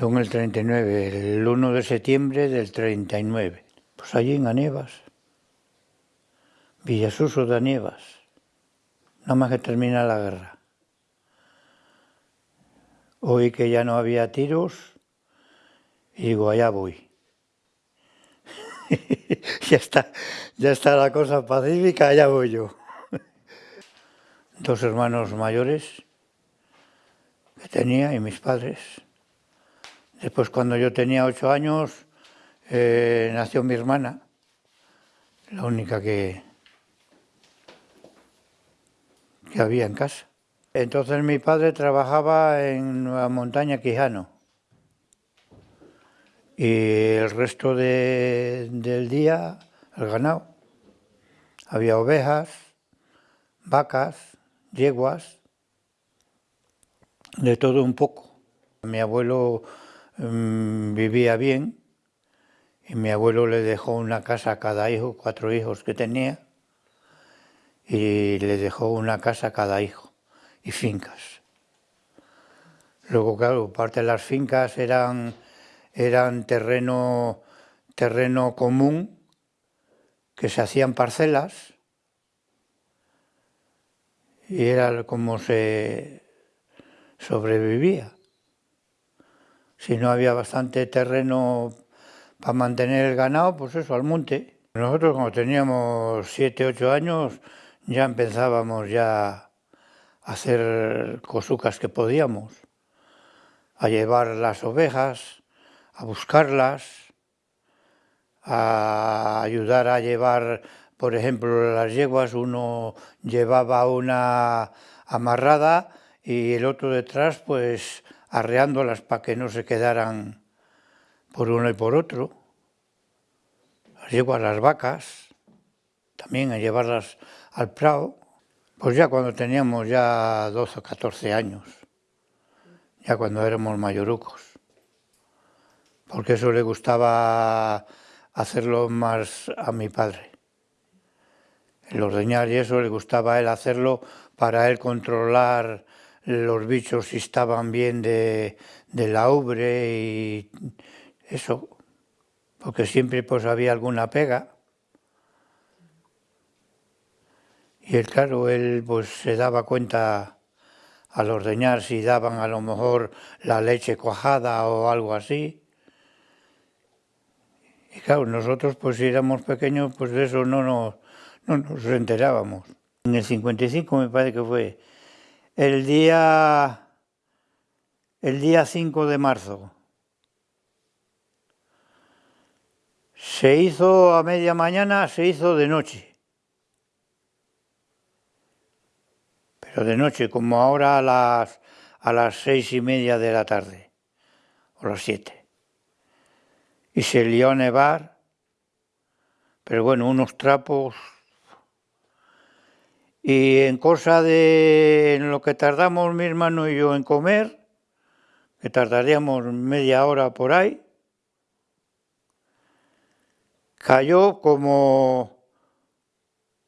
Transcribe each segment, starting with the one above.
Yo en el 39, el 1 de septiembre del 39. Pues allí en Anievas, Villasuso de Anievas, nada más que termina la guerra. Oí que ya no había tiros y digo, allá voy. ya, está, ya está la cosa pacífica, allá voy yo. Dos hermanos mayores que tenía y mis padres. Después cuando yo tenía ocho años eh, nació mi hermana, la única que, que había en casa. Entonces mi padre trabajaba en Nueva Montaña Quijano y el resto del día el ganado. Había ovejas, vacas, yeguas, de todo un poco. Mi abuelo mm, vivía bien y mi abuelo le dejó una casa a cada hijo, cuatro hijos que tenía, y le dejó una casa a cada hijo y fincas. Luego, claro, parte de las fincas eran, eran terreno, terreno común, que se hacían parcelas, y era como se sobrevivía. Si no había bastante terreno para mantener el ganado, pues eso, al monte. Nosotros cuando teníamos siete, ocho años, ya empezábamos ya hacer cosucas que podíamos, a llevar las ovejas, a buscarlas, a ayudar a llevar, por ejemplo, las yeguas, uno llevaba una amarrada y el otro detrás, pues arreándolas para que no se quedaran por uno y por otro. Las yeguas, las vacas, también a llevarlas al prado. Pues ya cuando teníamos ya 12 o 14 años, ya cuando éramos mayorucos, porque eso le gustaba hacerlo más a mi padre. El ordeñar y eso le gustaba a él hacerlo para él controlar los bichos estaban bien de, de la ubre y eso, porque siempre pues había alguna pega. Y él, claro, él pues se daba cuenta al ordeñar si daban a lo mejor la leche cuajada o algo así. Y claro, nosotros pues si éramos pequeños, pues de eso no nos, no nos enterábamos. En el 55 me parece que fue el día, el día 5 de marzo. Se hizo a media mañana, se hizo de noche. pero de noche, como ahora a las, a las seis y media de la tarde, o las siete. Y se lió a nevar, pero bueno, unos trapos. Y en cosa de en lo que tardamos mi hermano y yo en comer, que tardaríamos media hora por ahí, cayó como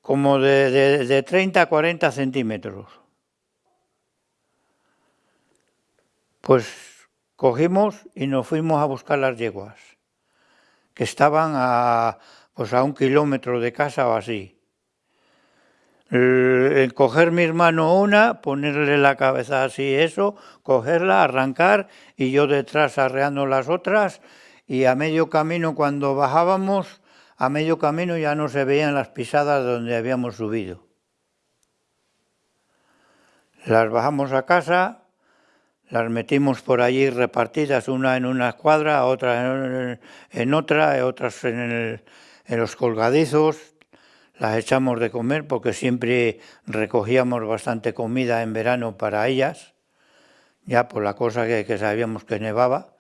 como de, de, 30 a 40 centímetros. Pues cogimos y nos fuimos a buscar las yeguas, que estaban a, pues a un kilómetro de casa o así. El, coger mi hermano una, ponerle la cabeza así, eso, cogerla, arrancar y yo detrás arreando las otras y a medio camino cuando bajábamos a medio camino ya no se veían las pisadas donde habíamos subido. Las bajamos a casa, las metimos por allí repartidas, una en una escuadra, otra en, otra, otras en, en los colgadizos, las echamos de comer porque siempre recogíamos bastante comida en verano para ellas, ya por la cosa que, sabíamos que nevaba.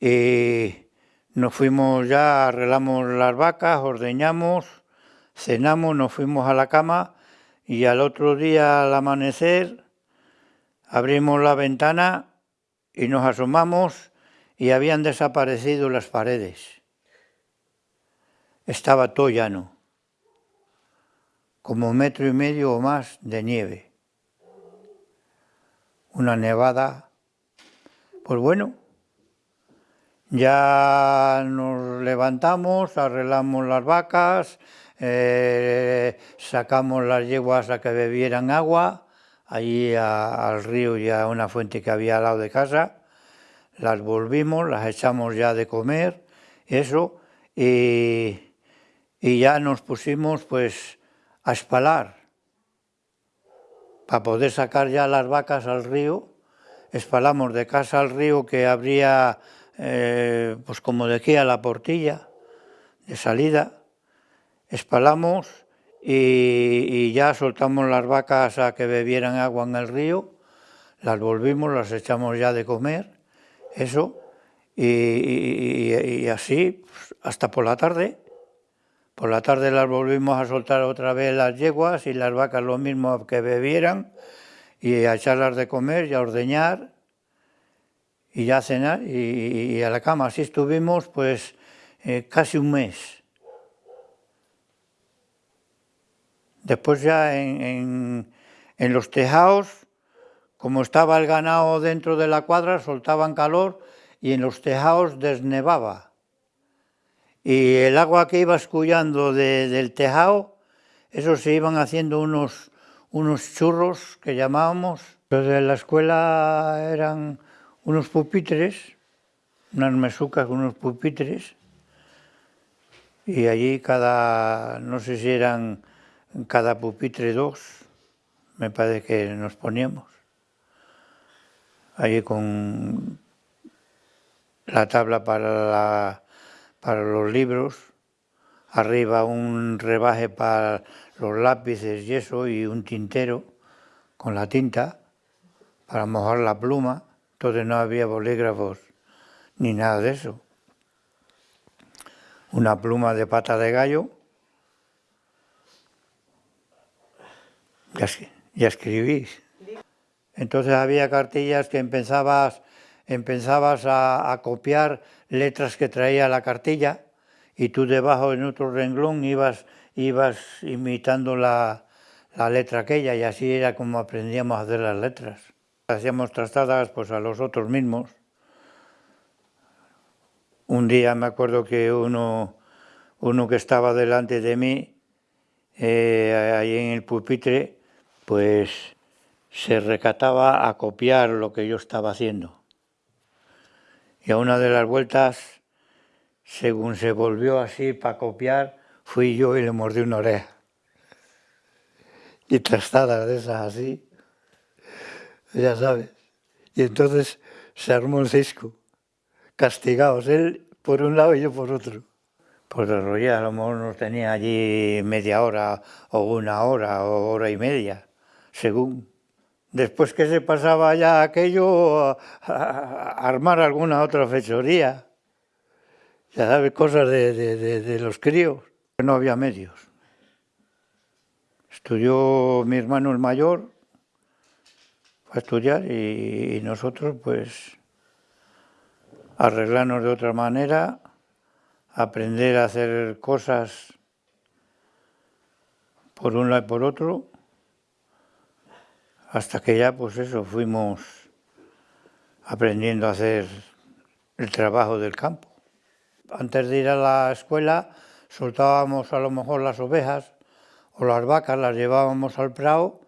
Y nos fuimos ya, arreglamos las vacas, ordeñamos, cenamos, nos fuimos a la cama y al otro día al amanecer abrimos la ventana y nos asomamos y habían desaparecido las paredes. Estaba todo llano, como metro y medio o más de nieve. Una nevada, pues bueno, Ya nos levantamos, arreglamos las vacas, eh, sacamos las yeguas a que bebieran agua, allí al río y a una fuente que había al lado de casa, las volvimos, las echamos ya de comer, eso, y, y ya nos pusimos pues a espalar, para poder sacar ya las vacas al río, espalamos de casa al río que habría, eh, pues como de aquí a la portilla, de salida, espalamos y, ya soltamos las vacas a que bebieran agua en el río, las volvimos, las echamos ya de comer, eso, y, así pues, hasta por la tarde. Por la tarde las volvimos a soltar otra vez las yeguas y las vacas lo mismo que bebieran y a echarlas de comer y a ordeñar y ya cenar y, a la cama. Así estuvimos pues eh, casi un mes. Después ya en, los tejados, como estaba el ganado dentro de la cuadra, soltaban calor y en los tejados desnevaba. Y el agua que iba escullando del tejado, eso se iban haciendo unos, unos churros que llamábamos. Los de la escuela eran unos pupitres, unas mesucas con unos pupitres, y allí cada, no sé si eran cada pupitre dos, me parece que nos poníamos. Allí con la tabla para, para los libros, arriba un rebaje para los lápices y eso, y un tintero con la tinta para mojar la pluma, entonces no había bolígrafos ni nada de eso. Una pluma de pata de gallo ya, escribís. Entonces había cartillas que empezabas, empezabas a, copiar letras que traía la cartilla y tú debajo en otro renglón ibas, ibas imitando la, letra aquella y así era como aprendíamos a hacer las letras. Hacíamos trastadas pues, a los otros mismos. Un día me acuerdo que uno, uno que estaba delante de mí, eh, ahí en el pupitre, pues se recataba a copiar lo que yo estaba haciendo. Y a una de las vueltas, según se volvió así para copiar, fui yo y le mordí una oreja. Y trastadas de esas así, ya sabes. Y entonces se armó un cisco, castigados, él por un lado y yo por otro. Pues el a lo mejor nos tenía allí media hora o una hora o hora y media según. Después que se pasaba ya aquello, a, armar alguna otra fechoría. Ya sabes, cosas de, los críos. No había medios. Estudió mi hermano el mayor, fue a estudiar y, nosotros pues arreglarnos de otra manera, aprender a hacer cosas por un lado y por otro, hasta que ya, pues eso, fuimos aprendiendo a hacer el trabajo del campo. Antes de ir a la escuela soltábamos a lo mejor las ovejas o las vacas, las llevábamos al prado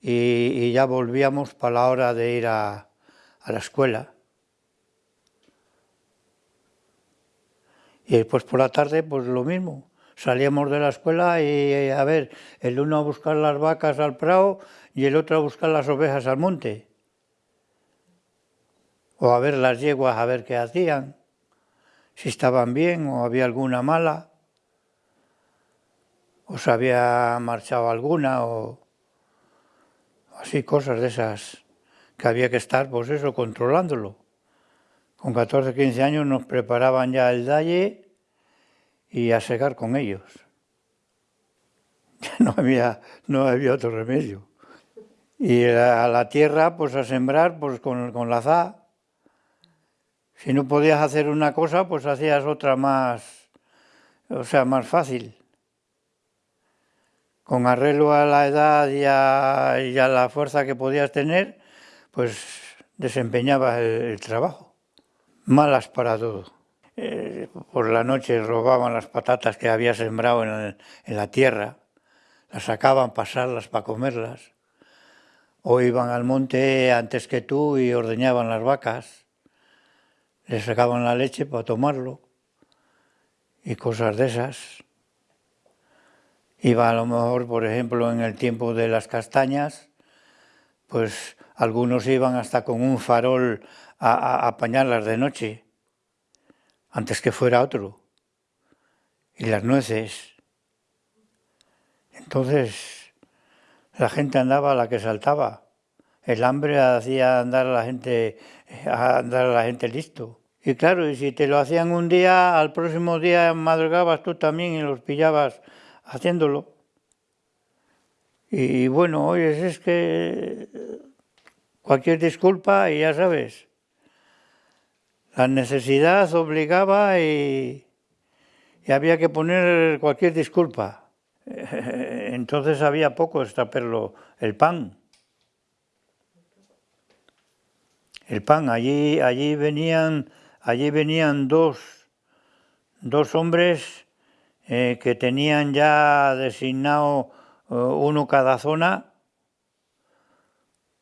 y, ya volvíamos para la hora de ir a, a la escuela. Y después por la tarde, pues lo mismo. Salíamos de la escuela y, a ver, el uno a buscar las vacas al prado y el otro a buscar las ovejas al monte. O a ver las yeguas, a ver qué hacían, si estaban bien o había alguna mala, o se había marchado alguna, o así cosas de esas que había que estar, pues eso, controlándolo. Con 14, 15 años nos preparaban ya el dalle y a secar con ellos. No había, no había otro remedio. Y a la tierra, pues a sembrar, pues con, con la za. Si no podías hacer una cosa, pues hacías otra más, o sea, más fácil. Con arreglo a la edad y a, la fuerza que podías tener, pues desempeñabas el, trabajo. Malas para todo. por la noche robaban las patatas que había sembrado en la tierra, las sacaban pasarlas para comerlas, o iban al monte antes que tú y ordeñaban las vacas, les sacaban la leche para tomarlo y cosas de esas. Iba a lo mejor, por ejemplo, en el tiempo de las castañas, pues algunos iban hasta con un farol a, apañarlas de noche, antes que fuera otro. Y las nueces. Entonces, la gente andaba a la que saltaba. El hambre hacía andar a la gente, a andar a la gente listo. Y claro, y si te lo hacían un día, al próximo día madrugabas tú también y los pillabas haciéndolo. Y, bueno, oye, es que cualquier disculpa y ya sabes, la necesidad obligaba y, y había que poner cualquier disculpa. Entonces había poco extraperlo el pan. El pan, allí, allí venían, allí venían dos, dos hombres eh, que tenían ya designado eh, uno cada zona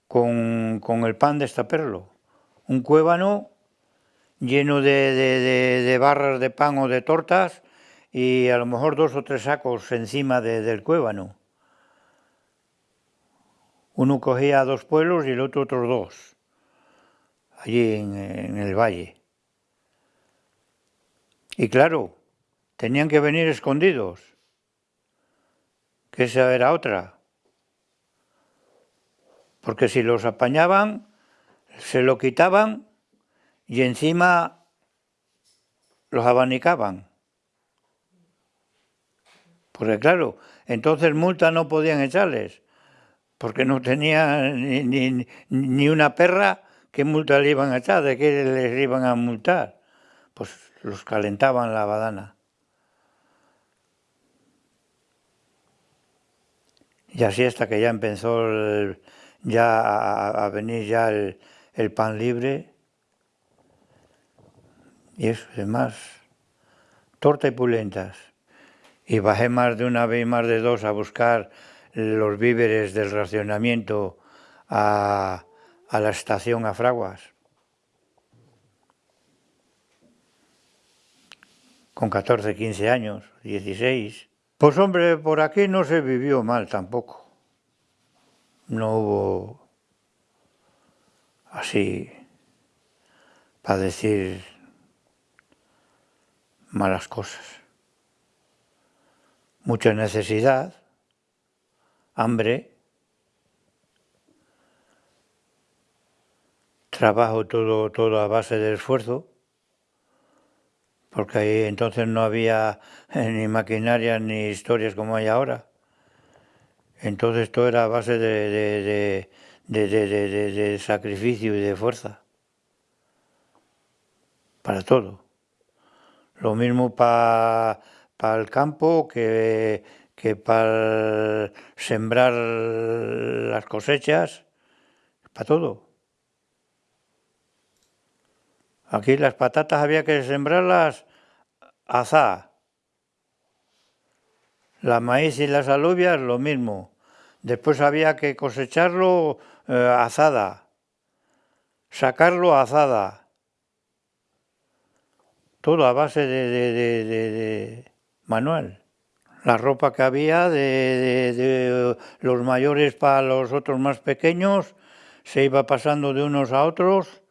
con, el pan de estaperlo. Un cuébano lleno de, barras de pan o de tortas y a lo mejor dos o tres sacos encima del cuébano. Uno cogía dos pueblos y el otro otros dos, allí en el valle. Y claro, tenían que venir escondidos, que esa era otra. Porque si los apañaban, se lo quitaban y encima los abanicaban. Porque claro, entonces multa no podían echarles, porque no tenían ni, ni, una perra, ¿qué multa le iban a echar? ¿De qué les iban a multar? Pues los calentaban la badana. Y así hasta que ya empezó ya a, venir ya el, pan libre. Y eso, más torta y pulentas. Y bajé más de una vez y más de dos a buscar los víveres del racionamiento a, a la estación a Fraguas. Con 14, 15 años, 16. Pues hombre, por aquí no se vivió mal tampoco. No hubo así para decir malas cosas. Mucha necesidad, hambre, trabajo todo, todo a base de esfuerzo porque ahí entonces no había eh, ni maquinaria ni historias como hay ahora. Entonces todo era a base de, de, sacrificio y de fuerza. Para todo. Lo mismo para el campo que, que para sembrar las cosechas, para todo. Aquí las patatas había que sembrarlas azá. La maíz y las alubias lo mismo. Después había que cosecharlo eh, azada. Sacarlo azada. Todo a base de, manual. La ropa que había de los mayores para los otros más pequeños se iba pasando de unos a otros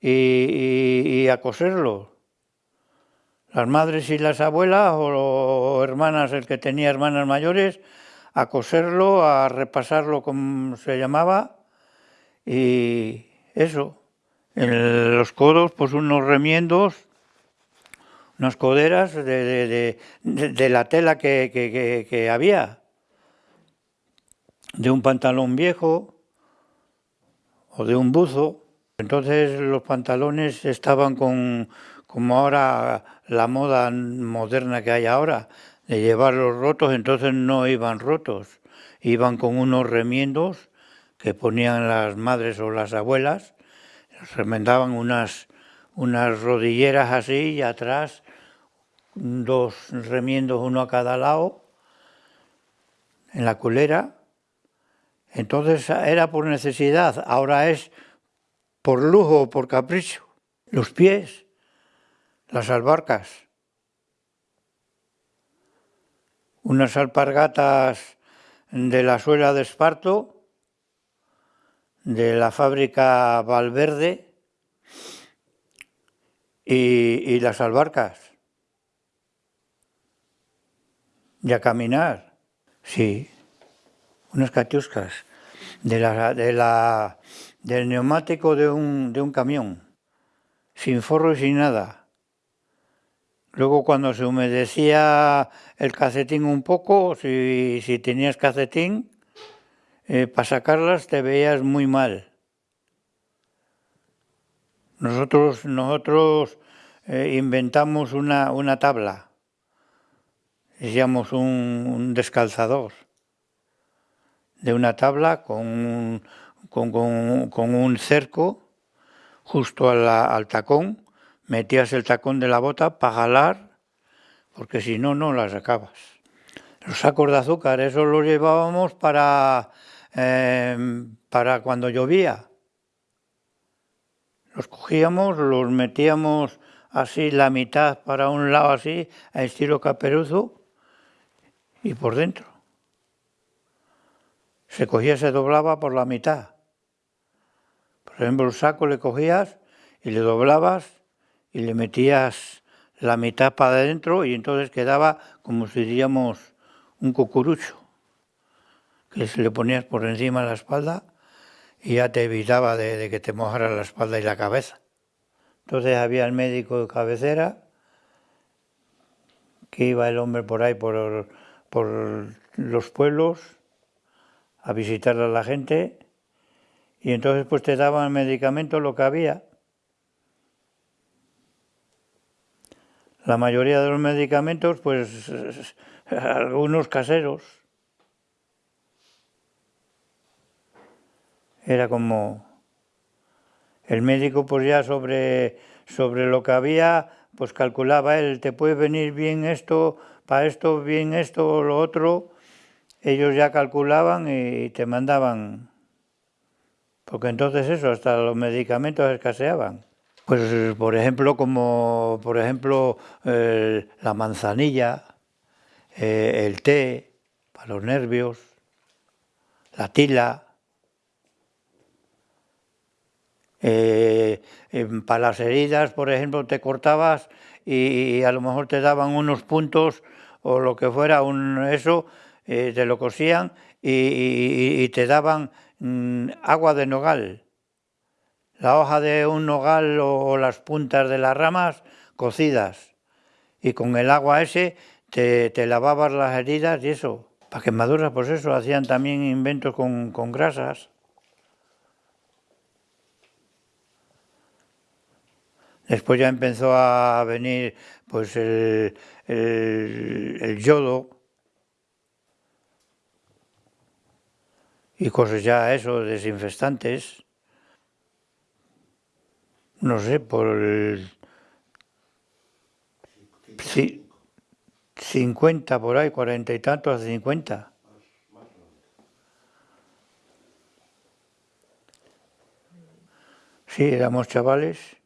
y, a coserlo. Las madres y las abuelas o, hermanas, el que tenía hermanas mayores, a coserlo, a repasarlo como se llamaba y eso. En los codos, pues unos remiendos, unas coderas de, la tela que, que, había, de un pantalón viejo o de un buzo. Entonces los pantalones estaban con, como ahora la moda moderna que hay ahora, de llevarlos rotos, entonces no iban rotos, iban con unos remiendos que ponían las madres o las abuelas, remendaban unas, unas rodilleras así y atrás dos remiendos, uno a cada lado, en la culera. Entonces era por necesidad, ahora es por lujo o por capricho. Los pies, las albarcas, unas alpargatas de la suela de esparto, de la fábrica Valverde y, las albarcas. Y a caminar, sí, unas catiuscas. De la, de la, del neumático de un, de un camión, sin forro y sin nada. Luego cuando se humedecía el cacetín un poco, si, si tenías cacetín, eh, para sacarlas te veías muy mal. Nosotros, nosotros eh, inventamos una, una tabla, decíamos un, un, descalzador, de una tabla con, con, con, un cerco justo al tacón, metías el tacón de la bota para jalar, porque si no, no la sacabas. Los sacos de azúcar, eso los llevábamos para, eh, para cuando llovía. Los cogíamos, los metíamos así la mitad para un lado así, a estilo caperuzo, y por dentro. Se cogía, se doblaba por la mitad. Por ejemplo, el saco le cogías y le doblabas y le metías la mitad para adentro y entonces quedaba como si diríamos un cucurucho, que se le ponías por encima de la espalda y ya te evitaba de, que te mojara la espalda y la cabeza. Entonces había el médico de cabecera, que iba el hombre por ahí, por, por los pueblos, a visitar a la gente, y entonces pues te daban medicamentos lo que había. La mayoría de los medicamentos, pues algunos caseros. Era como el médico pues ya sobre, sobre lo que había, pues calculaba él, te puede venir bien esto, para esto, bien esto o lo otro. Ellos ya calculaban y te mandaban, porque entonces eso, hasta los medicamentos escaseaban. Pues por ejemplo, como por ejemplo la manzanilla, eh, el té para los nervios, la tila, eh, para las heridas, por ejemplo, te cortabas y, a lo mejor te daban unos puntos o lo que fuera, un, eso, eh, te lo cosían y, te daban mm, agua de nogal. La hoja de un nogal o las puntas de las ramas cocidas y con el agua ese te, te lavabas las heridas y eso. Para quemaduras, pues eso, hacían también inventos con, con grasas. Después ya empezó a venir pues el, el, yodo y cosas ya eso, desinfestantes. No sé, por el... Sí, 50 por ahí, cuarenta y tantos a 50. Sí, éramos chavales.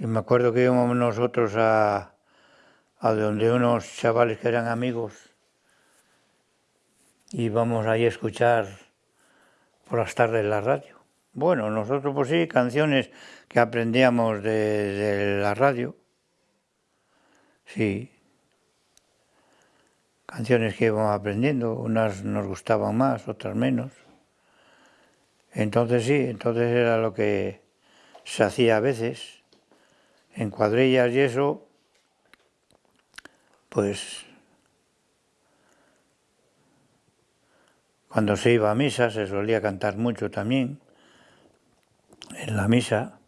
Y me acuerdo que íbamos nosotros a, a donde unos chavales que eran amigos íbamos ahí a escuchar por las tardes la radio. Bueno, nosotros pues sí, canciones que aprendíamos de, de la radio. Sí, canciones que íbamos aprendiendo, unas nos gustaban más, otras menos. Entonces sí, entonces era lo que se hacía a veces, en cuadrillas y eso, pues cuando se iba a misa se solía cantar mucho también, en la misa.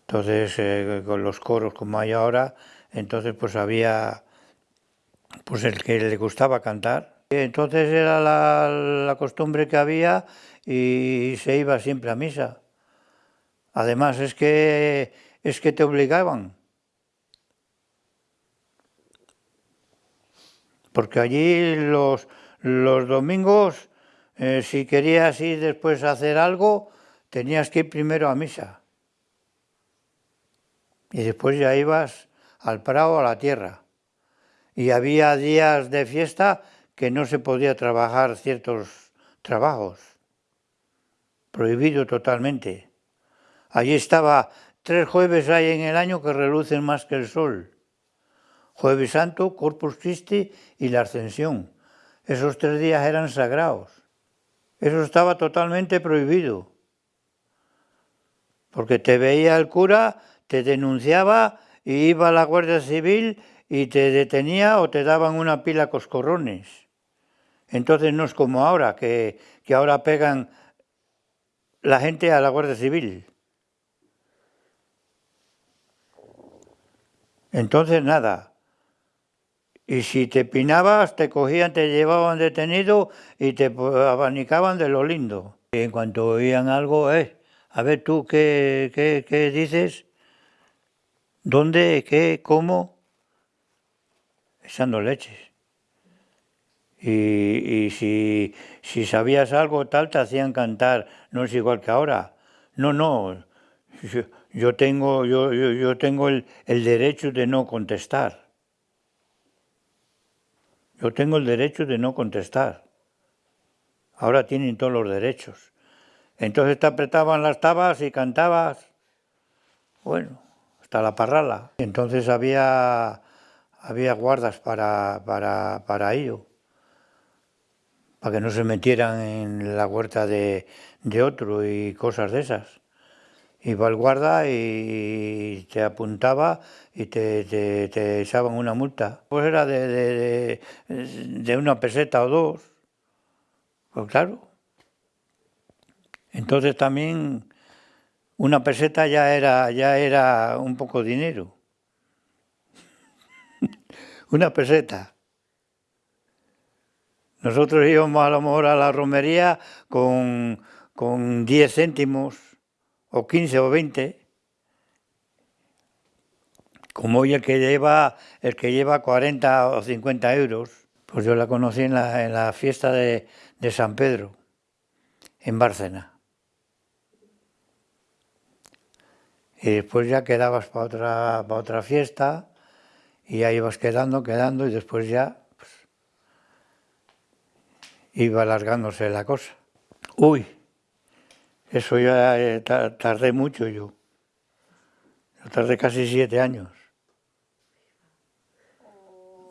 Entonces, eh, con los coros como hay ahora, entonces pues había pues el que le gustaba cantar. Entonces era la, costumbre que había y se iba siempre a misa. Además, es que, es que te obligaban. Porque allí los, los domingos, eh, si querías ir después a hacer algo, tenías que ir primero a misa. Y después ya ibas al prado, a la tierra. Y había días de fiesta que no se podía trabajar ciertos trabajos. Prohibido totalmente. Allí estaba tres jueves hay en el año que relucen más que el sol. Jueves Santo, Corpus Christi y la Ascensión. Esos tres días eran sagrados. Eso estaba totalmente prohibido. Porque te veía el cura, te denunciaba y iba a la Guardia Civil y te detenía o te daban una pila coscorrones. Entonces no es como ahora, que, que ahora pegan la gente a la Guardia Civil. Entonces nada, y si te pinabas, te cogían, te llevaban detenido y te abanicaban de lo lindo. Y en cuanto oían algo, eh, a ver tú, ¿qué, qué, dices? ¿Dónde? ¿Qué? ¿Cómo? Echando leches. Y, si, si, sabías algo tal, te hacían cantar, no es igual que ahora. No, no, yo, tengo, yo, yo, tengo el derecho de no contestar. Yo tengo el derecho de no contestar. Ahora tienen todos los derechos. Entonces te apretaban las tabas y cantabas, bueno, hasta la parrala. Entonces había, había guardas para, para, para ello, para que no se metieran en la huerta de, de otro y cosas de esas iba el guarda y te apuntaba y te, te, echaban una multa. Pues era de, de, una peseta o dos. Pues claro. Entonces también una peseta ya era, ya era un poco dinero. una peseta. Nosotros íbamos a lo mejor a la romería con, con 10 céntimos o 15 o 20, como hoy el que lleva, el que lleva 40 o 50 euros, pues yo la conocí en la, fiesta de, San Pedro, en Bárcena. Y después ya quedabas para otra, para otra fiesta y ahí ibas quedando, quedando y después ya pues, iba alargándose la cosa. Uy, eso ya eh, tardé mucho yo. Yo tardé casi siete años.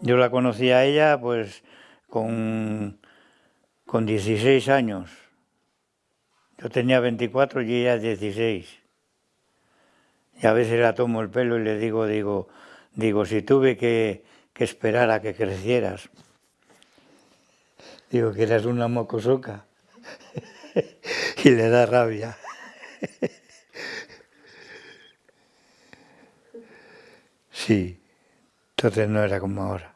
Yo la conocí a ella pues con, con 16 años. Yo tenía 24 y ella 16. Y a veces la tomo el pelo y le digo, digo, digo, si tuve que, que esperar a que crecieras. Digo que eras una mocosoca. y le da rabia. Sí, entonces no era como ahora.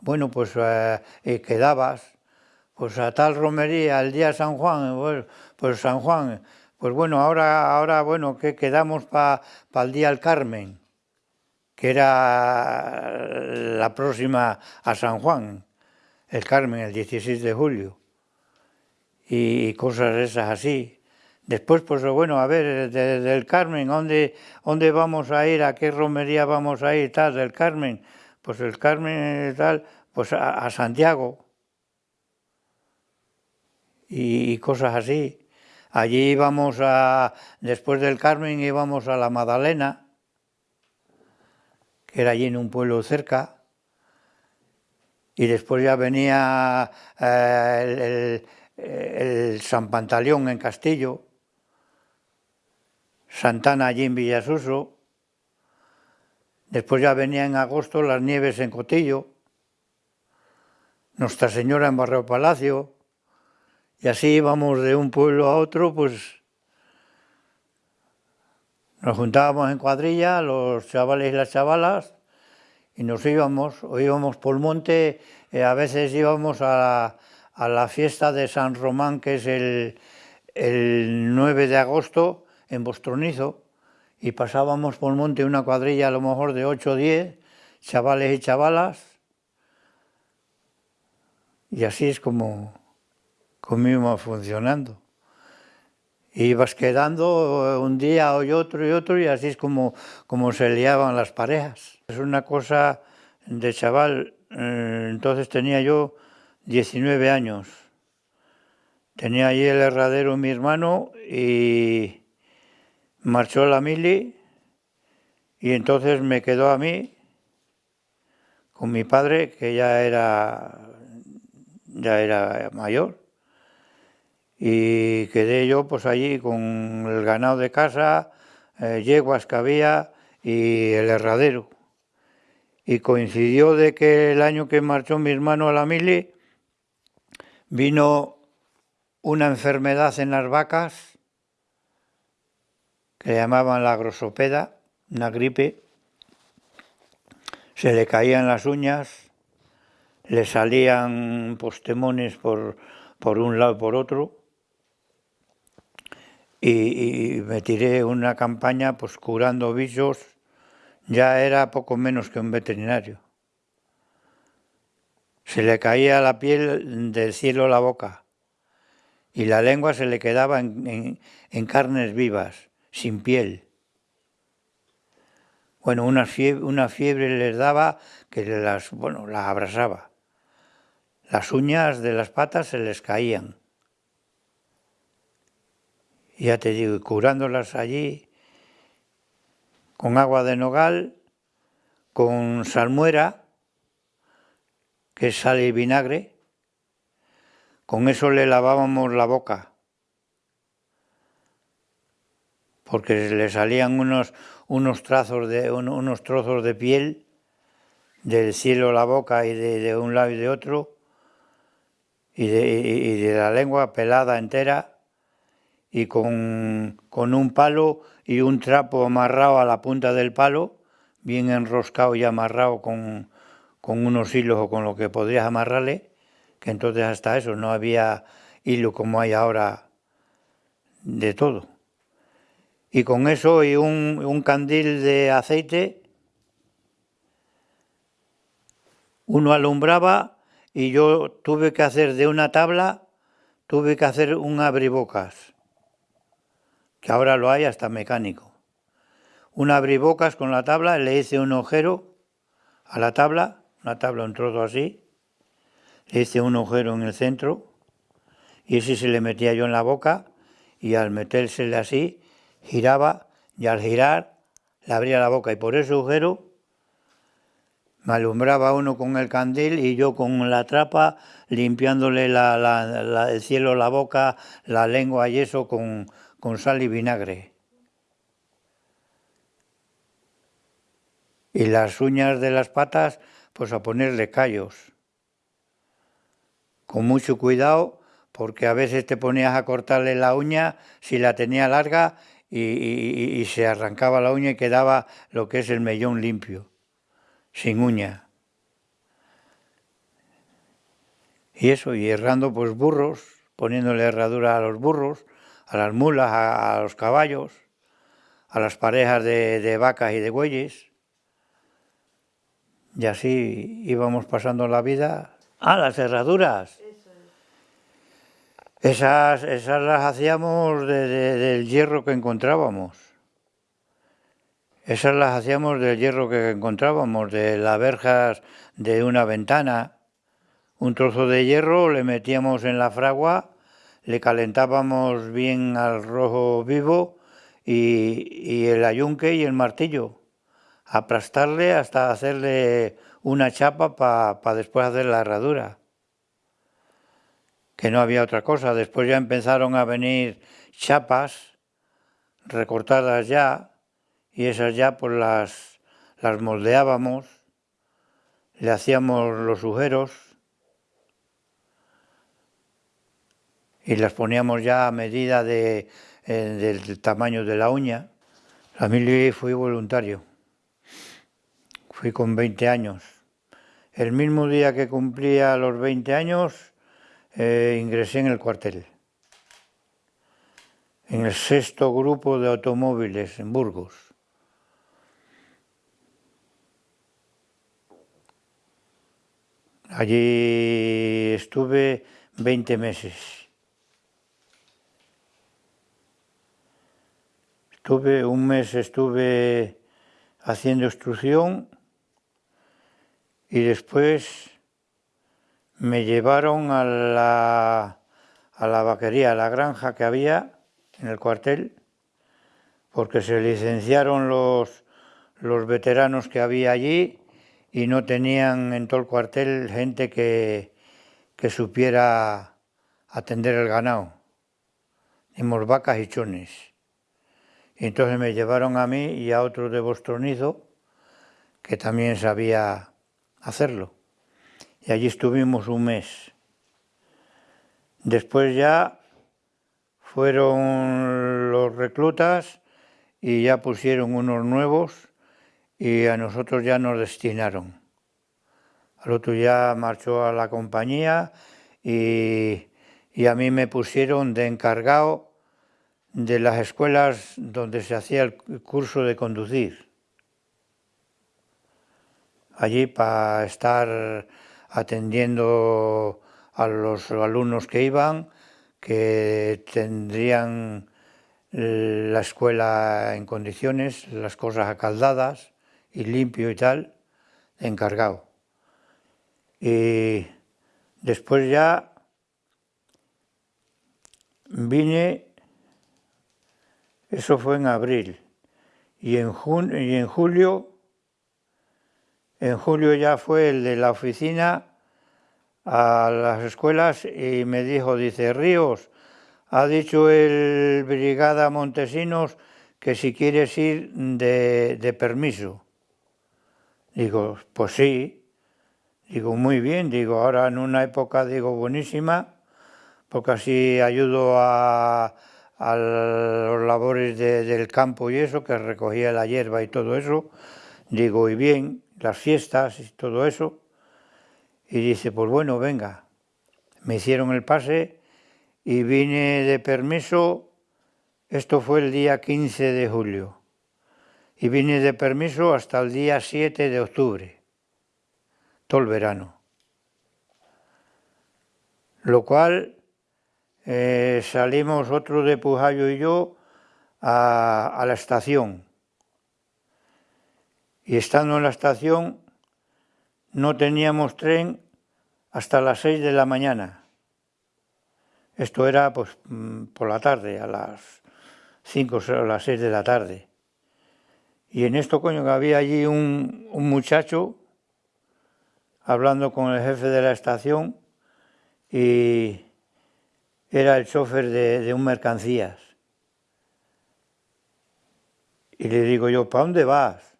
Bueno, pues eh, quedabas, pues a tal romería, el día San Juan, pues, pues San Juan, pues bueno, ahora, ahora bueno, que quedamos para el día del Carmen, que era la próxima a San Juan, el Carmen, el 16 de julio y cosas esas así. Después, pues bueno, a ver, del Carmen, ¿dónde, ¿dónde vamos a ir? ¿A qué romería vamos a ir? Tal, del Carmen. Pues el Carmen, tal, pues a, Santiago. Y, cosas así. Allí íbamos a, después del Carmen íbamos a la Madalena, que era allí en un pueblo cerca. Y después ya venía eh, el San Pantaleón en Castillo, Santana allí en Villasuso, después ya venía en agosto las nieves en Cotillo, Nuestra Señora en Barrio Palacio, y así íbamos de un pueblo a otro, pues nos juntábamos en cuadrilla, los chavales y las chavalas, y nos íbamos, o íbamos por monte, eh, a veces íbamos a, a la fiesta de San Román, que es el, 9 de agosto, en Bostronizo, y pasábamos por monte una cuadrilla a lo mejor de 8 o 10, chavales y chavalas, Y así es como, íbamos funcionando. Ibas quedando un día hoy otro y otro y así es como, como se liaban las parejas. Es una cosa de chaval, eh, entonces tenía yo 19 años. Tenía allí el herradero mi hermano y marchó la mili y entonces me quedó a mí con mi padre que ya era ya era mayor y quedé yo pues allí con el ganado de casa, eh, yeguas que había y el herradero. Y coincidió de que el año que marchó mi hermano a la mili vino una enfermedad en las vacas que llamaban la grosopeda, una gripe, se le caían las uñas, le salían postemones por, por un lado y por otro, y, me tiré una campaña pues curando bichos, ya era poco menos que un veterinario. Se le caía la piel del cielo la boca y la lengua se le quedaba en, carnes vivas, sin piel. Bueno, una fiebre, una fiebre les daba que las, bueno, abrasaba. Las uñas de las patas se les caían. Ya te digo, curándolas allí con agua de nogal, con salmuera, que es sal y vinagre, con eso le lavábamos la boca, porque le salían unos, unos, trazos de, unos trozos de piel del cielo a la boca y de, un lado y de otro, y de, la lengua pelada entera, y con, con, un palo y un trapo amarrado a la punta del palo, bien enroscado y amarrado con, con unos hilos o con lo que podrías amarrarle, que entonces hasta eso no había hilo como hay ahora de todo. Y con eso y un, candil de aceite, uno alumbraba y yo tuve que hacer de una tabla, tuve que hacer un abribocas, que ahora lo hay hasta mecánico. Un abribocas con la tabla, le hice un agujero a la tabla, una tabla un trozo así, hice un agujero en el centro y ese se le metía yo en la boca y al metérsele así giraba y al girar le abría la boca y por ese agujero me alumbraba uno con el candil y yo con la trapa limpiándole el cielo, la boca, la lengua y eso con, con sal y vinagre. Y las uñas de las patas, pues a ponerle callos con mucho cuidado, porque a veces te ponías a cortarle la uña si la tenía larga y, se arrancaba la uña y quedaba lo que es el mellón limpio, sin uña. Y eso, y errando pues burros, poniéndole herradura a los burros, a las mulas, a, los caballos, a las parejas de, de vacas y de bueyes. Y así íbamos pasando la vida. Ah, las herraduras. Esas, esas las hacíamos del hierro que encontrábamos. Esas las hacíamos del hierro que encontrábamos, de las verjas de una ventana. Un trozo de hierro le metíamos en la fragua, le calentábamos bien al rojo vivo y, el ayunque y el martillo. Aplastarle hasta hacerle una chapa para después hacer la herradura que no había otra cosa. Después ya empezaron a venir chapas recortadas ya y esas ya pues las, las moldeábamos, le hacíamos los agujeros y las poníamos ya a medida de, eh, del tamaño de la uña. A mí fui voluntario, fui con 20 años. El mismo día que cumplía los 20 años eh, ingresé en el cuartel, en el sexto grupo de automóviles en Burgos. Allí estuve 20 meses. Estuve, un mes estuve haciendo instrucción y después me llevaron a la, a la vaquería, a la granja que había en el cuartel, porque se licenciaron los, los veteranos que había allí y no tenían en todo el cuartel gente que, que supiera atender el ganado. Dimos vacas y chones. Y entonces me llevaron a mí y a otro de Bostronizo, que también sabía hacerlo. Y allí estuvimos un mes. Después ya fueron los reclutas y ya pusieron unos nuevos y a nosotros ya nos destinaron. Al otro ya marchó a la compañía y, y a mí me pusieron de encargado de las escuelas donde se hacía el curso de conducir. Allí para estar atendiendo a los alumnos que iban, que tendrían la escuela en condiciones, las cosas acaldadas, y limpio y tal, encargado. Y después ya vine, eso fue en abril, y en, y en julio, en julio ya fue el de la oficina a las escuelas y me dijo, dice, Ríos, ha dicho el Brigada Montesinos que si quieres ir de, de permiso. Digo, pues sí. Digo, muy bien. Digo, ahora en una época, digo, buenísima, porque así ayudo a, los labores del campo y eso, que recogía la hierba y todo eso. Digo, y bien, las fiestas y todo eso. Y dice, pues bueno, venga. Me hicieron el pase y vine de permiso, esto fue el día 15 de julio y vine de permiso hasta el día 7 de octubre, todo el verano. Lo cual eh, salimos otro de Pujayo y yo a, a la estación. Y estando en la estación no teníamos tren hasta las 6 de la mañana. Esto era pues mm, por la tarde, a las 5 o las 6 de la tarde. Y en esto, coño, que había allí un, muchacho hablando con el jefe de la estación y era el chofer de, un mercancías. Y le digo yo, ¿para dónde vas?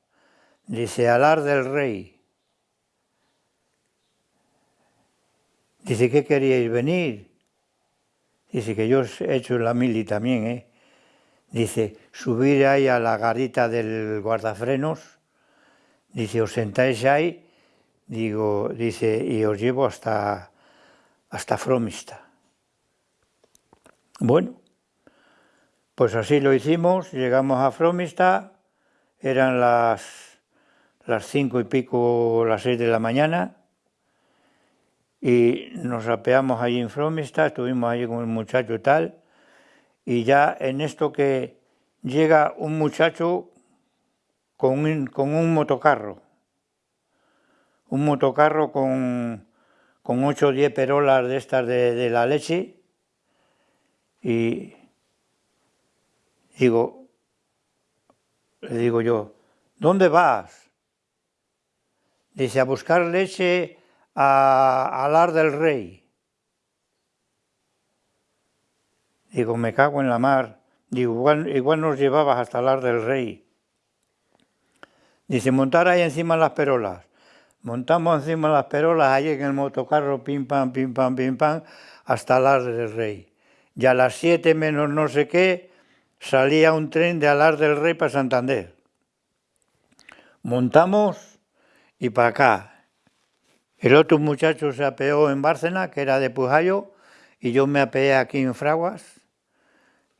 Dice, Alar del Rey. Dice, ¿qué queríais venir? Dice que yo he hecho la mili también, ¿eh? Dice, subir ahí a la garita del guardafrenos, dice, os sentáis ahí, digo, dice, y os llevo hasta, hasta Fromista. Bueno, pues así lo hicimos, llegamos a Fromista, eran las, las cinco y pico, las seis de la mañana, y nos apeamos allí en Fromista, estuvimos allí con el muchacho y tal, y ya en esto que llega un muchacho con un, motocarro, un motocarro con, con 8 o 10 perolas de estas de, la leche y digo, le digo yo, ¿dónde vas? Dice, a buscar leche a, a Lar del Rey. Digo, me cago en la mar. Digo, igual, nos llevabas hasta el del rey. Dice, montar ahí encima las perolas. Montamos encima las perolas ahí en el motocarro, pim pam, pim pam, pim pam, hasta Alar del Rey. Y a las siete menos no sé qué, salía un tren de Alar del Rey para Santander. Montamos y para acá. El otro muchacho se apeó en Bárcena, que era de Pujayo, y yo me apeé aquí en Fraguas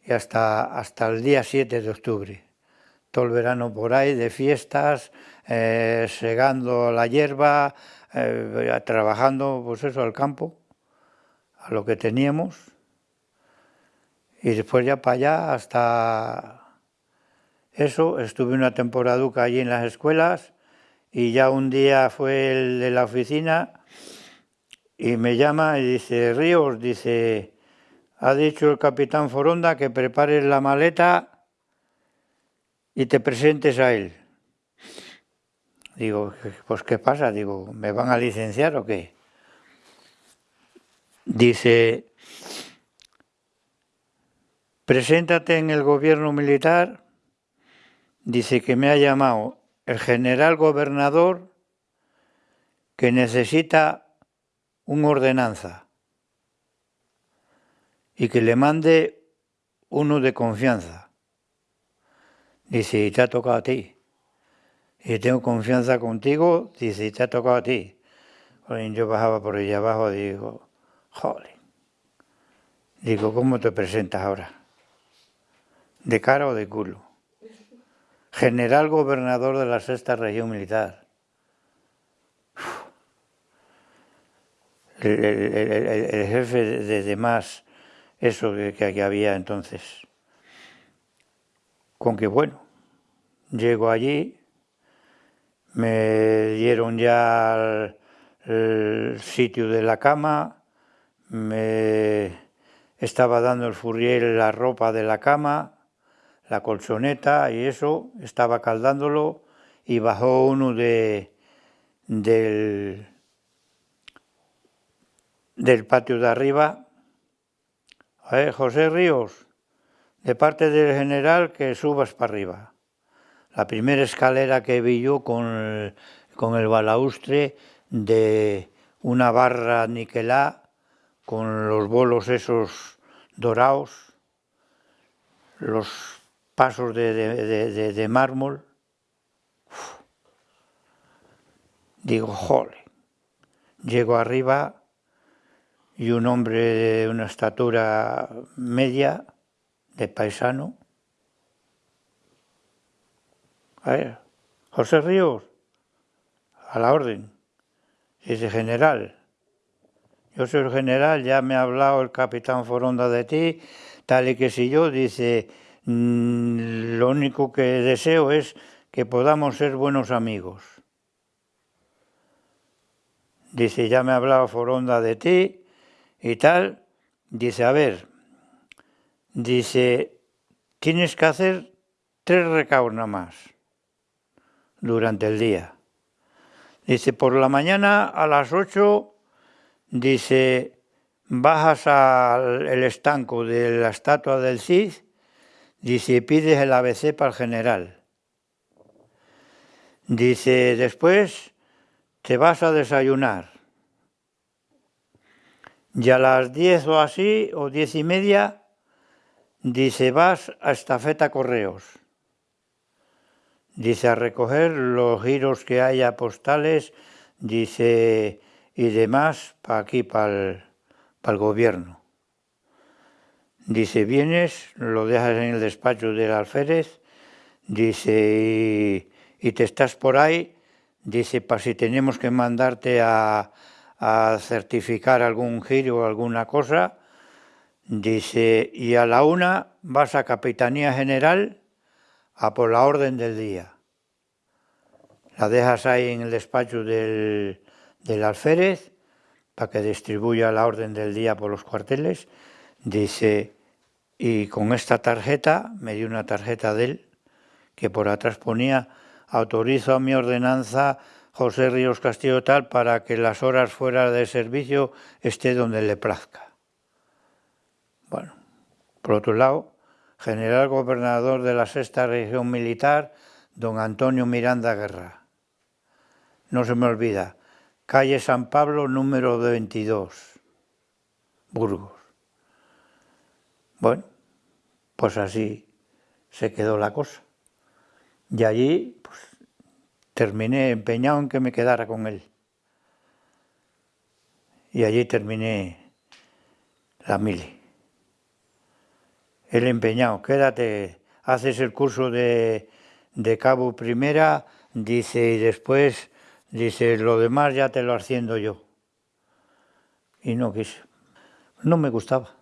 y hasta, hasta el día 7 de octubre. Todo el verano por ahí, de fiestas, eh, segando la hierba, eh, trabajando, pues eso, al campo, a lo que teníamos, y después ya para allá hasta eso, estuve una temporada allí en las escuelas, y ya un día fue el de la oficina y me llama y dice, Ríos, dice, ha dicho el capitán Foronda que prepares la maleta y te presentes a él. Digo, pues ¿qué pasa? Digo, ¿me van a licenciar o qué? Dice, preséntate en el gobierno militar, dice que me ha llamado el general gobernador que necesita una ordenanza y que le mande uno de confianza. Dice, y te ha tocado a ti y tengo confianza contigo, dice, te ha tocado a ti. yo bajaba por allá abajo y digo, joder, digo, ¿cómo te presentas ahora? ¿De cara o de culo? General gobernador de la sexta región militar. El, jefe de, demás, eso que, que había entonces. Con que bueno, llego allí, me dieron ya el, sitio de la cama, me estaba dando el furriel la ropa de la cama, la colchoneta y eso, estaba caldándolo y bajó uno de, del, del patio de arriba, José Ríos, de parte del general que subas para arriba. La primera escalera que vi yo con el, con el balaustre de una barra niquelá con los bolos esos dorados, los pasos de, mármol. Digo, jole, llego arriba y un hombre de una estatura media, de paisano, a ver, José Ríos, a la orden. Dice, general, yo soy el general, ya me ha hablado el capitán Foronda de ti, tal y que si yo, dice, lo único que deseo es que podamos ser buenos amigos. Dice, ya me ha hablado Foronda de ti y tal. Dice, a ver, dice, tienes que hacer tres recaos más durante el día. Dice, por la mañana a las 8, dice, bajas al estanco de la estatua del Cid, dice, pides el ABC para el general. Dice, después te vas a desayunar. Y a las 10 o así, o diez y media, dice, vas a estafeta correos dice a recoger los giros que haya postales, dice y demás para aquí, para el, gobierno. Dice, vienes, lo dejas en el despacho del alférez, dice, y, te estás por ahí, dice, para si tenemos que mandarte a, certificar algún giro o alguna cosa, dice, y a la una vas a Capitanía General, a por la orden del día. La dejas ahí en el despacho del, alférez para que distribuya la orden del día por los cuarteles. Dice, y con esta tarjeta, me dio una tarjeta de él, que por atrás ponía, autorizo a mi ordenanza José Ríos Castillo tal para que las horas fuera de servicio esté donde le plazca. Bueno, por otro lado, general gobernador de la sexta región militar, don Antonio Miranda Guerra. No se me olvida, calle San Pablo número 22, Burgos. Bueno, pues así se quedó la cosa. Y allí pues, terminé empeñado en que me quedara con él. Y allí terminé la mili el empeñado, quédate, haces el curso de, cabo primera, dice, y después Dice, lo demás ya te lo haciendo yo. Y no quise. No me gustaba.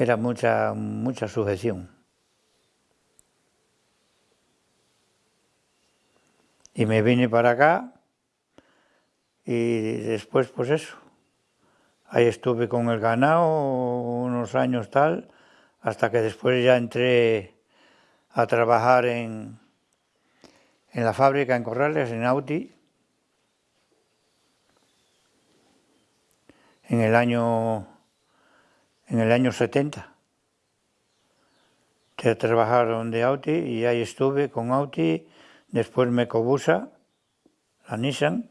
Era mucha, mucha sujeción. Y me vine para acá y después pues eso. Ahí estuve con el ganado unos años tal, hasta que después ya entré a trabajar en, en la fábrica en Corrales, en Auti, en el año, en el año 70. Entré a trabajar donde Auti y ahí estuve con Auti, después me cobusa, la Nissan,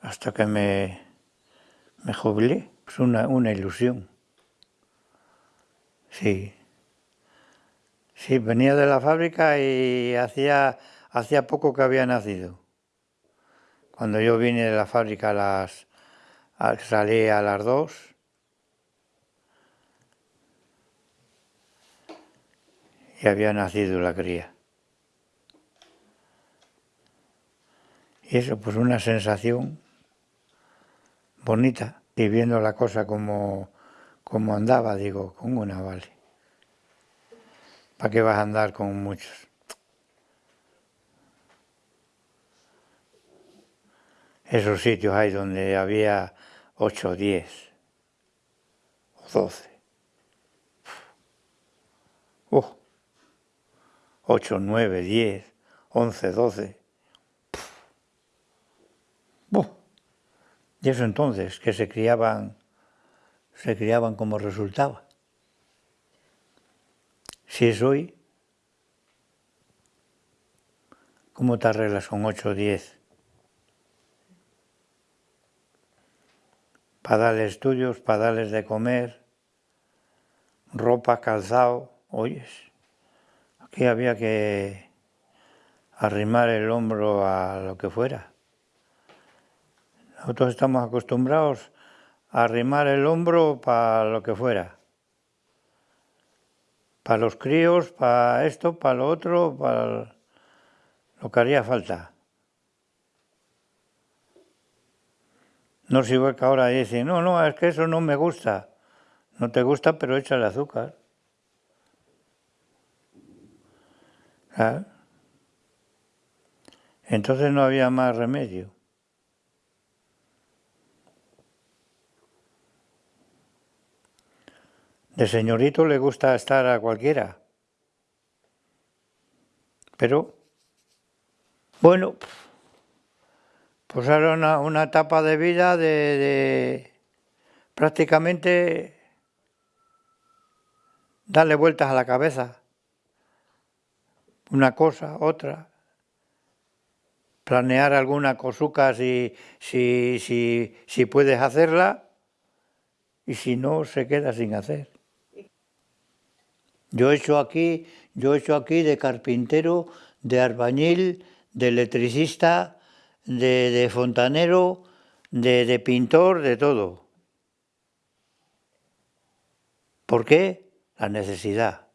hasta que me, me jubilé. Es una, una ilusión. Sí. Sí, venía de la fábrica y hacía, hacía poco que había nacido. Cuando yo vine de la fábrica a las, salí a las dos. Y había nacido la cría. Y eso, pues una sensación bonita. Y viendo la cosa como, como andaba, digo, con una vale. ¿Para qué vas a andar con muchos? Esos sitios hay donde había 8, 10 o 12. Uh, 8, 9, 10, 11, 12. Uh. Y eso entonces, que se criaban, se criaban como resultaba. Si es hoy, ¿cómo te arreglas con 8 o 10? Para darles estudios, para darles de comer, ropa, calzado, oyes. Aquí había que arrimar el hombro a lo que fuera. Nosotros estamos acostumbrados a arrimar el hombro para lo que fuera para los críos, para esto, para lo otro, para lo que haría falta. No si igual que ahora dicen, no, no, es que eso no me gusta. No te gusta, pero échale azúcar. Entonces no había más remedio. De señorito le gusta estar a cualquiera. Pero, bueno, pues era una, etapa de vida de, prácticamente darle vueltas a la cabeza. Una cosa, otra. Planear alguna cosuca si, si, si, si puedes hacerla y si no, se queda sin hacer. Yo he hecho aquí, yo he hecho aquí de carpintero, de arbañil, de electricista, de, fontanero, de, de pintor, de todo. ¿Por qué? La necesidad.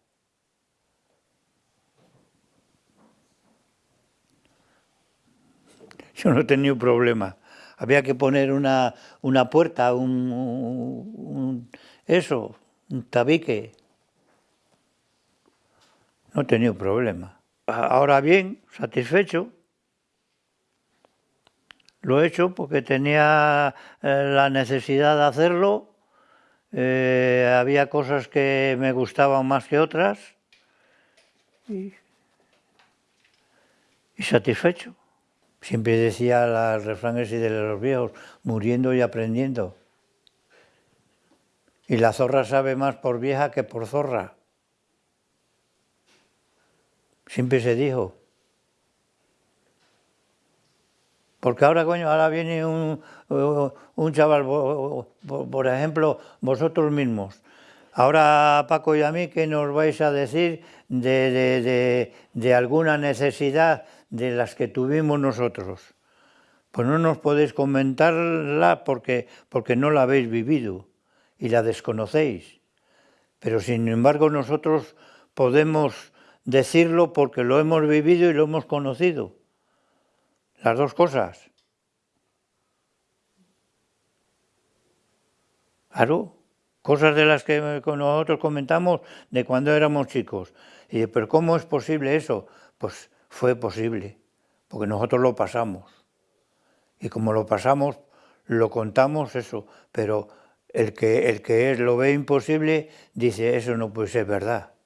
Yo no he tenido problema. Había que poner una, una puerta, un, un, eso, un tabique no he tenido problema. Ahora bien, satisfecho, lo he hecho porque tenía eh, la necesidad de hacerlo, eh, había cosas que me gustaban más que otras y, satisfecho. Siempre decía el refrán ese de los viejos, muriendo y aprendiendo. Y la zorra sabe más por vieja que por zorra. Siempre se dijo. Porque ahora, coño, ahora viene un, un chaval, por, ejemplo, vosotros mismos. Ahora, Paco y a mí, ¿qué nos vais a decir de, de, alguna necesidad de las que tuvimos nosotros? Pues no nos podéis comentarla porque, porque no la habéis vivido y la desconocéis. Pero sin embargo nosotros podemos decirlo porque lo hemos vivido y lo hemos conocido. Las dos cosas. Claro, cosas de las que nosotros comentamos de cuando éramos chicos. Y pero ¿cómo es posible eso? Pues fue posible, porque nosotros lo pasamos. Y como lo pasamos, lo contamos eso, pero el que, el que lo ve imposible dice, eso no puede ser verdad.